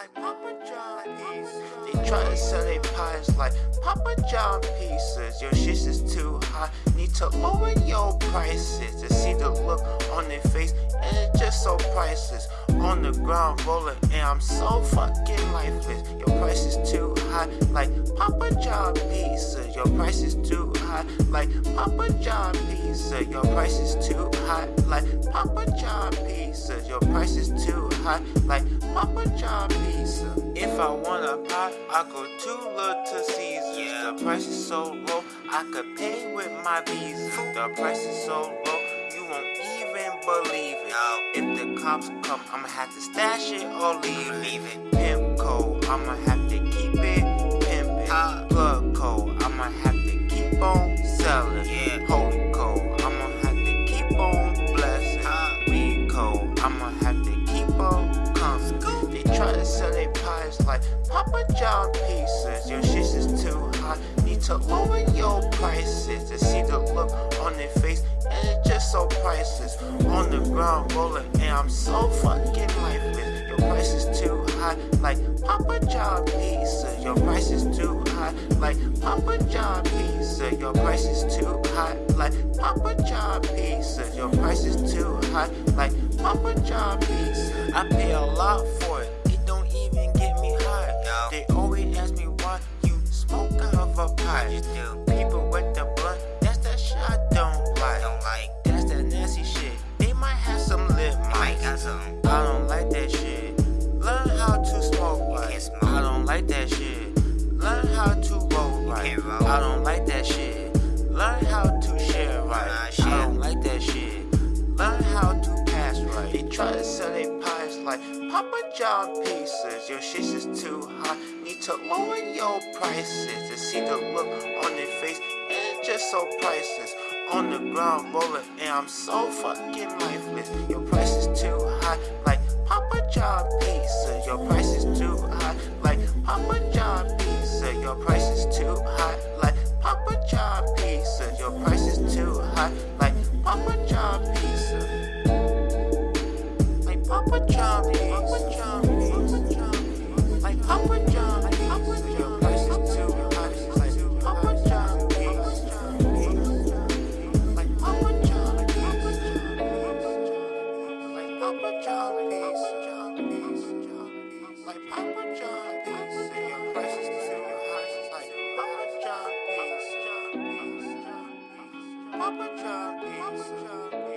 Like Papa John pizza. They try to sell their pies like Papa John pizzas. Your shit is too high. Need to lower your prices to see the look on their face. And it's just so priceless. On the ground rolling, and I'm so fucking lifeless. Your price is too high. Like Papa John pizza. Your price is too high. Like Papa John pizza. Your price is too high. Like Papa John pizza. Your price is too high. Like Papa John pizza. If I want a pie, I go to Little Caesars. Yeah. The price is so low, I could pay with my visa. The price is so low, you won't even believe it. No. If the cops come, I'ma have to stash it or leave it. Leave it. Pimp code, I'ma have to keep it pimpin'. Huh. Plug code, I'ma have to keep on selling. Yeah. Holy code, I'ma have to keep on blessing. Huh. Weed code, I'ma have to keep. They try to sell their pies like Papa John pizzas. Your shit is too high. Need to lower your prices to see the look on their face. And it's just so priceless. On the ground rolling, and I'm so fucking lifeless. Your price is too high, like Papa John pizza. Your price is too high, like Papa John pizza. Your price is too high, like Papa John pizza. Your price is too high, like Papa John. I pay a lot for it. It don't even get me high. They always ask me why you smoke out of a pipe. Just do. People with the blunt, that's that shit I don't like. Don't like. That's that nasty shit. They might have some lip Might mics. got some. I don't like that shit. Learn how to smoke right. can't smoke. I don't like that shit. Learn how to roll right. can't roll. I don't like that shit. Learn how to share right. Nah, share. I don't like that shit. Learn how to pass right. They try to sell pies like Papa John pizzas. Your shit is too high. Need to lower your prices to see the look on their face. It's just so priceless. On the ground rolling, and I'm so fucking lifeless. Your price is too high, like Papa John pizza. Your price is too high, like Papa John pizza. Your price is too high, like Papa John pizza. Your price is too high, like Papa John pizza. Papa John pizza. Papa John. Like like Papa John. Your price is like. Like Papa John, like Papa John, like Papa John